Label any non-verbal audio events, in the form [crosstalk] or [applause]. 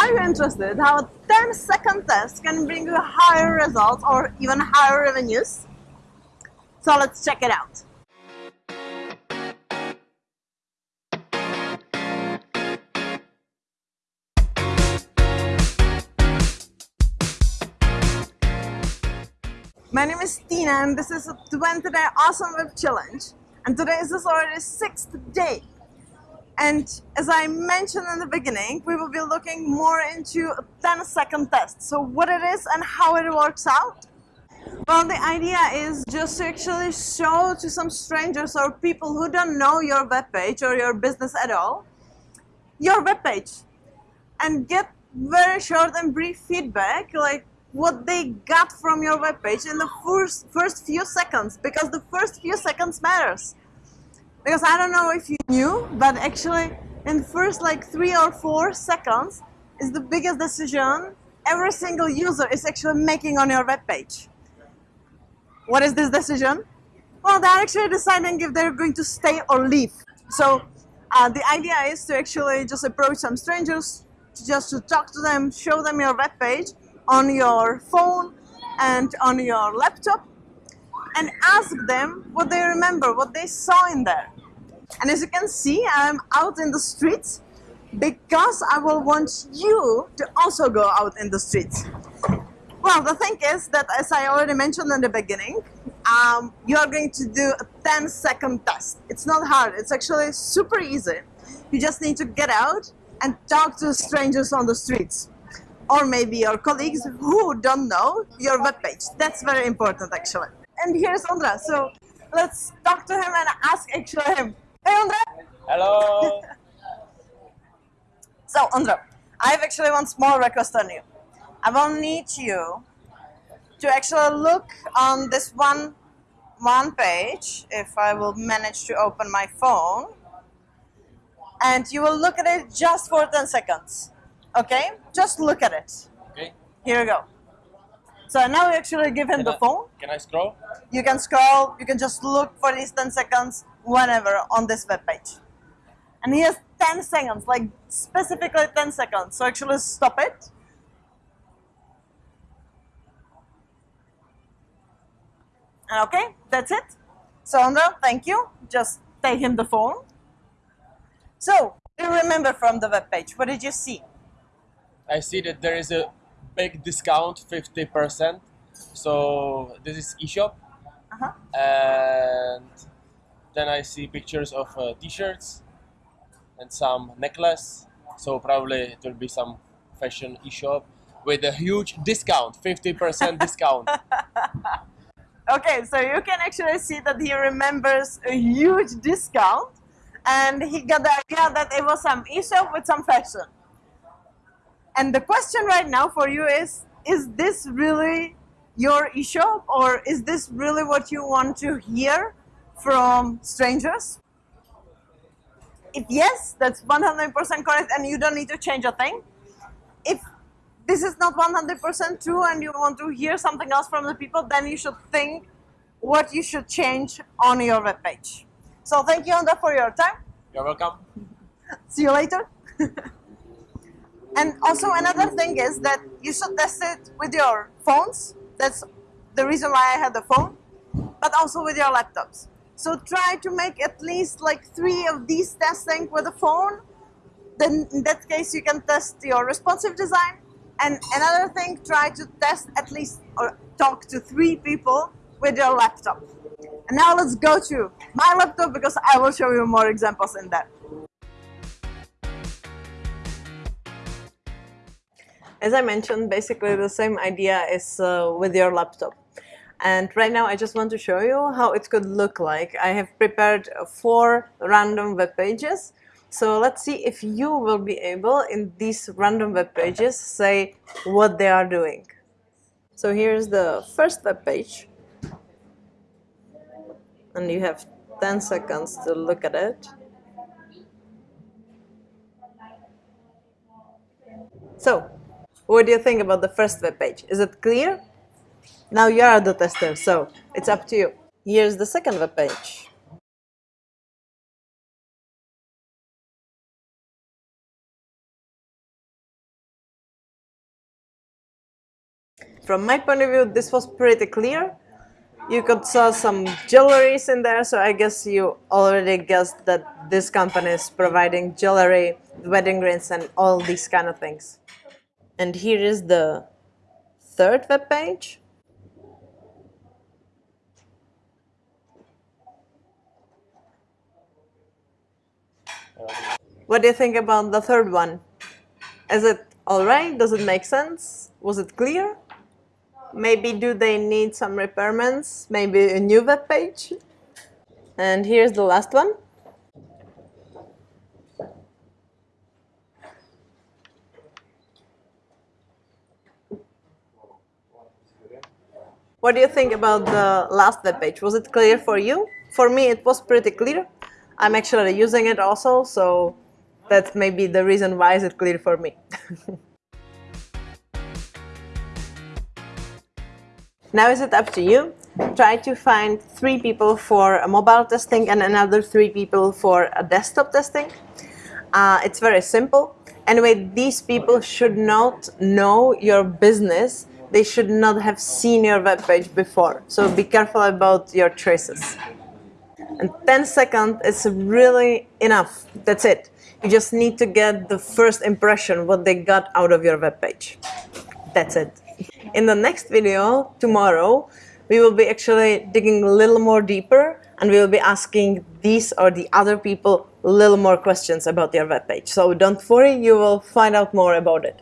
Are you interested how a 10 second test can bring you higher results or even higher revenues? So let's check it out. My name is Tina and this is a 20 day awesome web challenge and today is already sixth day and as I mentioned in the beginning we will be looking more into a 10 second test. So what it is and how it works out? Well the idea is just to actually show to some strangers or people who don't know your web page or your business at all your web page and get very short and brief feedback like what they got from your web page in the first first few seconds because the first few seconds matters because I don't know if you knew but actually in first like three or four seconds is the biggest decision every single user is actually making on your web page. What is this decision? Well they're actually deciding if they're going to stay or leave. So uh, the idea is to actually just approach some strangers just to talk to them show them your web page on your phone and on your laptop and ask them what they remember, what they saw in there. And as you can see, I'm out in the streets because I will want you to also go out in the streets. Well, the thing is that as I already mentioned in the beginning, um, you are going to do a 10 second test. It's not hard, it's actually super easy. You just need to get out and talk to strangers on the streets or maybe your colleagues who don't know your web page. That's very important actually. And here's Ondra. So let's talk to him and ask actually him. Hey Ondra! Hello! [laughs] so Ondra, I have actually one small request on you. I will need you to actually look on this one one page if I will manage to open my phone and you will look at it just for 10 seconds Okay, just look at it. Okay. Here you go. So now you actually give him Can the I- phone. Can I scroll? You can scroll, you can just look for these 10 seconds whenever on this web page. And he has 10 seconds, like specifically 10 seconds. So actually stop it. And okay, that's it. So Andra, thank you. Just take him the phone. So, do you remember from the web page? What did you see? I see that there is a big discount, 50%. So this is eShop. Uh-huh. And then I see pictures of uh, t-shirts and some necklace. So probably it will be some fashion eShop with a huge discount, 50% [laughs] discount. Okay, so you can actually see that he remembers a huge discount and he got the idea that it was some e-shop with some fashion. And the question right now for you is, is this really your e-shop or is this really what you want to hear from strangers? If yes, that's 100% correct and you don't need to change a thing. If this is not 100% true and you want to hear something else from the people, then you should think what you should change on your webpage. So thank you, Onda, for your time. You're welcome. See you later. [laughs] and also another thing is that you should test it with your phones. That's the reason why I had the phone, but also with your laptops. So try to make at least like three of these testing with a phone. Then in that case, you can test your responsive design. And another thing, try to test at least or talk to three people with your laptop. And now let's go to my laptop because I will show you more examples in there. As I mentioned, basically the same idea is uh, with your laptop. And right now I just want to show you how it could look like. I have prepared four random web pages. So let's see if you will be able in these random web pages say what they are doing. So here's the first web page. And you have 10 seconds to look at it. So, what do you think about the first web page? Is it clear? Now you are the tester, so it's up to you. Here's the second web page. from my point of view, this was pretty clear. You could saw some jewelries in there, so I guess you already guessed that this company is providing jewelry, wedding rings, and all these kind of things. And here is the third web page. What do you think about the third one? Is it alright? Does it make sense? Was it clear? Maybe do they need some repairments? Maybe a new web page? And here's the last one. What do you think about the last web page? Was it clear for you? For me, it was pretty clear. I'm actually using it also, so that may be the reason why is it clear for me. [laughs] now is it up to you? Try to find three people for a mobile testing and another three people for a desktop testing. Uh, it's very simple. Anyway, these people should not know your business. They should not have seen your web page before. So be careful about your choices. And 10 seconds is really enough. That's it. You just need to get the first impression, what they got out of your web page. That's it. In the next video, tomorrow, we will be actually digging a little more deeper and we will be asking these or the other people a little more questions about your web page. So don't worry, you will find out more about it.